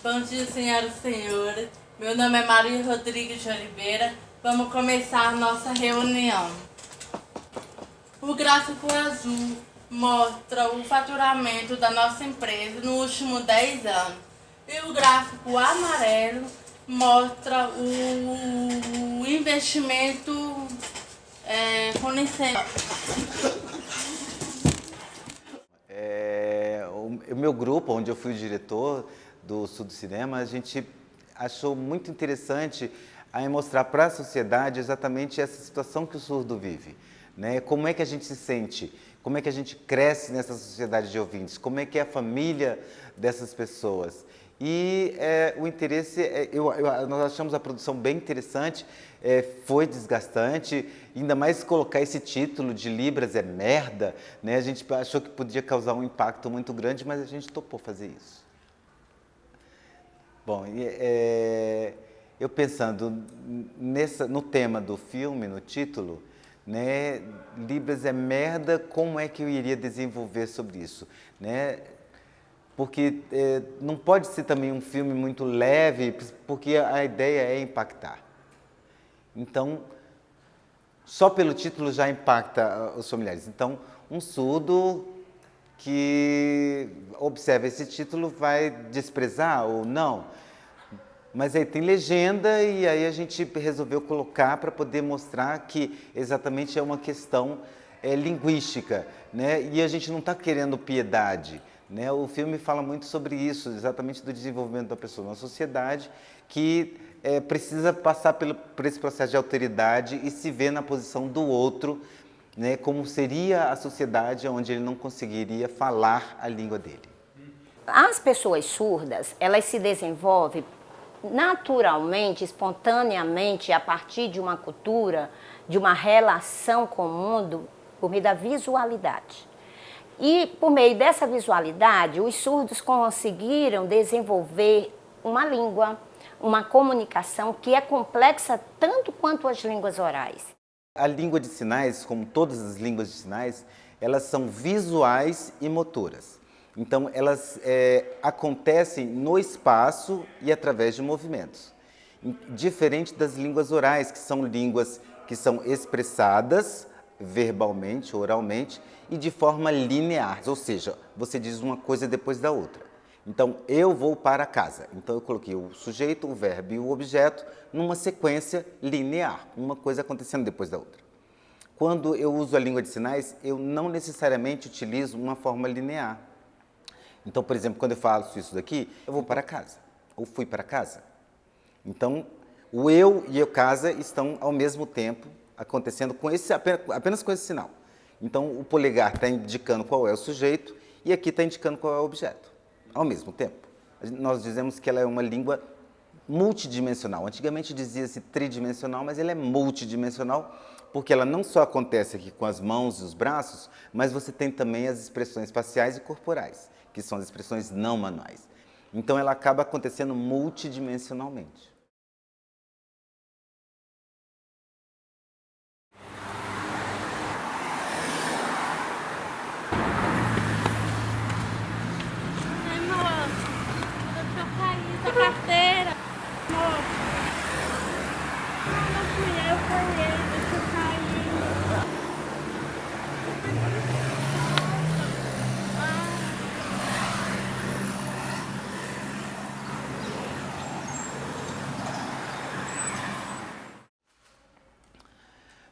Bom dia, senhoras e senhores. Meu nome é Maria Rodrigues de Oliveira. Vamos começar nossa reunião. O gráfico azul mostra o faturamento da nossa empresa nos últimos 10 anos. E o gráfico amarelo mostra o investimento é, com licença. É, o, meu grupo, onde eu fui diretor do Sul do Cinema, a gente achou muito interessante a mostrar para a sociedade exatamente essa situação que o surdo vive. Né? Como é que a gente se sente? Como é que a gente cresce nessa sociedade de ouvintes? Como é que é a família dessas pessoas? E é, o interesse, é, eu, eu, nós achamos a produção bem interessante, é, foi desgastante, ainda mais colocar esse título de Libras é merda, né? a gente achou que podia causar um impacto muito grande, mas a gente topou fazer isso. Bom, é, eu pensando nessa, no tema do filme, no título, né, Libras é merda, como é que eu iria desenvolver sobre isso? Né? Porque é, não pode ser também um filme muito leve, porque a ideia é impactar. Então, só pelo título já impacta os familiares. Então, um surdo que observa esse título vai desprezar ou não. Mas aí tem legenda e aí a gente resolveu colocar para poder mostrar que exatamente é uma questão é, linguística, né? E a gente não está querendo piedade, né? O filme fala muito sobre isso, exatamente do desenvolvimento da pessoa na sociedade, que é, precisa passar pelo, por esse processo de alteridade e se ver na posição do outro, né? Como seria a sociedade onde ele não conseguiria falar a língua dele. As pessoas surdas, elas se desenvolvem naturalmente, espontaneamente, a partir de uma cultura, de uma relação com o mundo, por meio da visualidade. E por meio dessa visualidade, os surdos conseguiram desenvolver uma língua, uma comunicação que é complexa tanto quanto as línguas orais. A língua de sinais, como todas as línguas de sinais, elas são visuais e motoras. Então, elas é, acontecem no espaço e através de movimentos. Diferente das línguas orais, que são línguas que são expressadas verbalmente, oralmente, e de forma linear, ou seja, você diz uma coisa depois da outra. Então, eu vou para casa. Então, eu coloquei o sujeito, o verbo e o objeto numa sequência linear, uma coisa acontecendo depois da outra. Quando eu uso a língua de sinais, eu não necessariamente utilizo uma forma linear. Então, por exemplo, quando eu faço isso daqui, eu vou para casa, ou fui para casa. Então, o eu e o casa estão ao mesmo tempo acontecendo com esse, apenas com esse sinal. Então, o polegar está indicando qual é o sujeito e aqui está indicando qual é o objeto, ao mesmo tempo. Nós dizemos que ela é uma língua multidimensional. Antigamente dizia-se tridimensional, mas ela é multidimensional porque ela não só acontece aqui com as mãos e os braços, mas você tem também as expressões faciais e corporais que são as expressões não manuais. Então ela acaba acontecendo multidimensionalmente.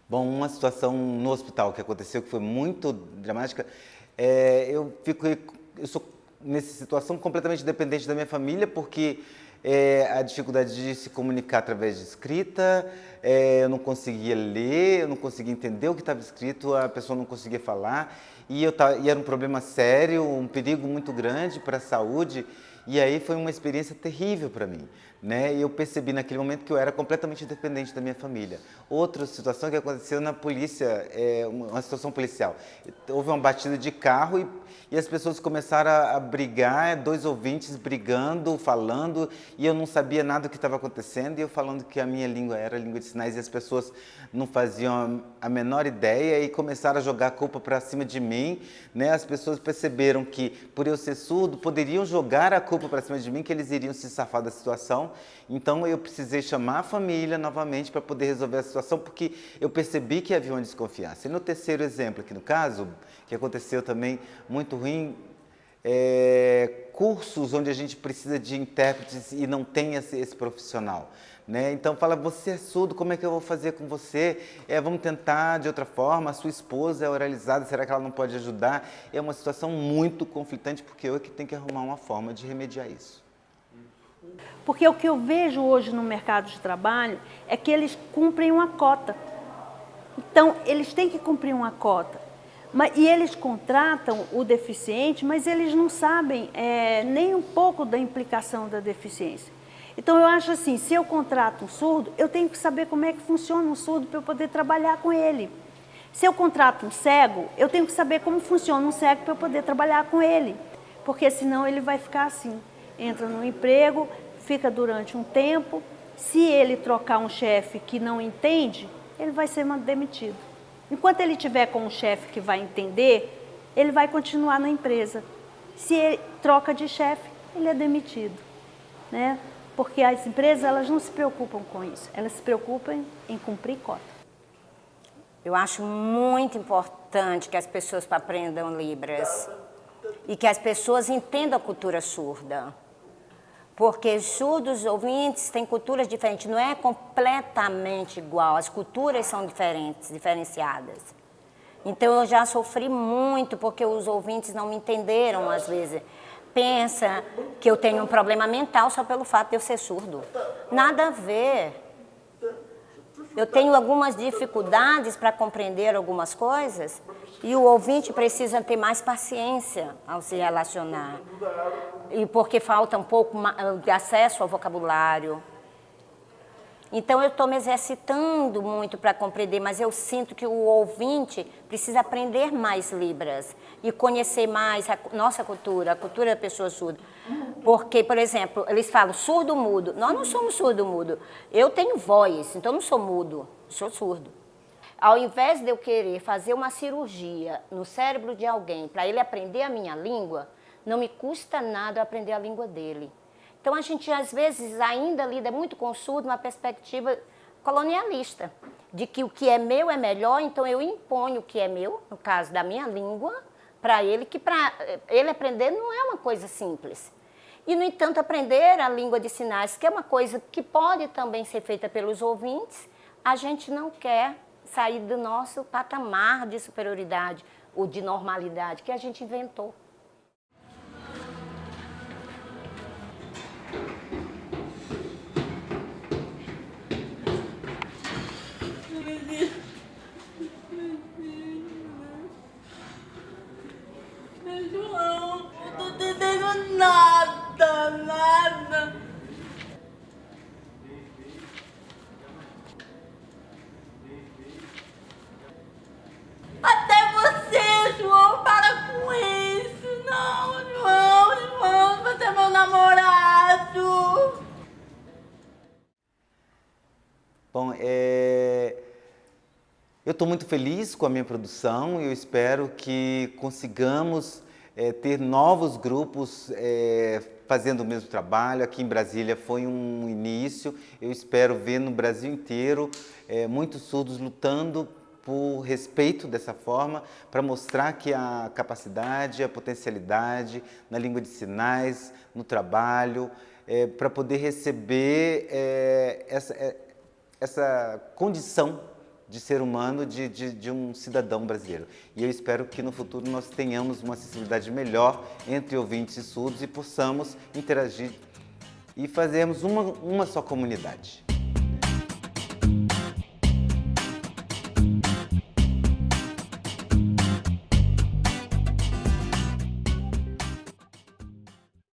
Bom, uma situação no hospital que aconteceu que foi muito dramática, é, eu fico, eu sou nessa situação completamente dependente da minha família, porque é, a dificuldade de se comunicar através de escrita, é, eu não conseguia ler, eu não conseguia entender o que estava escrito, a pessoa não conseguia falar, e, eu, e era um problema sério, um perigo muito grande para a saúde, e aí foi uma experiência terrível para mim. Né? E eu percebi naquele momento que eu era completamente dependente da minha família. Outra situação que aconteceu na polícia, é, uma situação policial. Houve uma batida de carro e, e as pessoas começaram a, a brigar, dois ouvintes brigando, falando, e eu não sabia nada do que estava acontecendo, e eu falando que a minha língua era língua de sinais, e as pessoas não faziam a menor ideia e começaram a jogar a culpa para cima de mim. Né? As pessoas perceberam que, por eu ser surdo, poderiam jogar a culpa para cima de mim, que eles iriam se safar da situação. Então eu precisei chamar a família novamente para poder resolver a situação, porque eu percebi que havia uma desconfiança. E no terceiro exemplo aqui no caso, que aconteceu também muito ruim, é, cursos onde a gente precisa de intérpretes e não tem esse, esse profissional. Né? Então fala, você é surdo, como é que eu vou fazer com você? É, vamos tentar de outra forma, a sua esposa é oralizada, será que ela não pode ajudar? É uma situação muito conflitante, porque eu é que tenho que arrumar uma forma de remediar isso. Porque o que eu vejo hoje no mercado de trabalho é que eles cumprem uma cota. Então, eles têm que cumprir uma cota. E eles contratam o deficiente, mas eles não sabem é, nem um pouco da implicação da deficiência. Então eu acho assim, se eu contrato um surdo, eu tenho que saber como é que funciona um surdo para eu poder trabalhar com ele. Se eu contrato um cego, eu tenho que saber como funciona um cego para eu poder trabalhar com ele. Porque senão ele vai ficar assim, entra no emprego, fica durante um tempo, se ele trocar um chefe que não entende, ele vai ser demitido. Enquanto ele tiver com um chefe que vai entender, ele vai continuar na empresa. Se ele troca de chefe, ele é demitido. Né? Porque as empresas elas não se preocupam com isso, elas se preocupam em cumprir cota. Eu acho muito importante que as pessoas aprendam Libras e que as pessoas entendam a cultura surda. Porque surdos ouvintes têm culturas diferentes, não é completamente igual, as culturas são diferentes, diferenciadas. Então eu já sofri muito porque os ouvintes não me entenderam às vezes. Pensa que eu tenho um problema mental só pelo fato de eu ser surdo. Nada a ver. Eu tenho algumas dificuldades para compreender algumas coisas e o ouvinte precisa ter mais paciência ao se relacionar. E porque falta um pouco de acesso ao vocabulário. Então eu estou me exercitando muito para compreender, mas eu sinto que o ouvinte precisa aprender mais Libras e conhecer mais a nossa cultura, a cultura da pessoa surda. Porque, por exemplo, eles falam surdo-mudo. Nós não somos surdo-mudo. Eu tenho voz, então não sou mudo, sou surdo. Ao invés de eu querer fazer uma cirurgia no cérebro de alguém para ele aprender a minha língua, não me custa nada aprender a língua dele. Então a gente às vezes ainda lida muito com o surdo uma perspectiva colonialista, de que o que é meu é melhor, então eu imponho o que é meu, no caso da minha língua, para ele, que para ele aprender não é uma coisa simples. E, no entanto, aprender a língua de sinais, que é uma coisa que pode também ser feita pelos ouvintes, a gente não quer sair do nosso patamar de superioridade ou de normalidade que a gente inventou. Eu estou muito feliz com a minha produção e eu espero que consigamos é, ter novos grupos é, fazendo o mesmo trabalho. Aqui em Brasília foi um início, eu espero ver no Brasil inteiro é, muitos surdos lutando por respeito dessa forma, para mostrar que a capacidade, a potencialidade na língua de sinais, no trabalho, para poder receber essa, essa condição de ser humano, de, de, de, um cidadão brasileiro. E eu espero que no futuro nós tenhamos uma acessibilidade melhor entre ouvintes e surdos e possamos interagir e fazermos uma, uma só comunidade.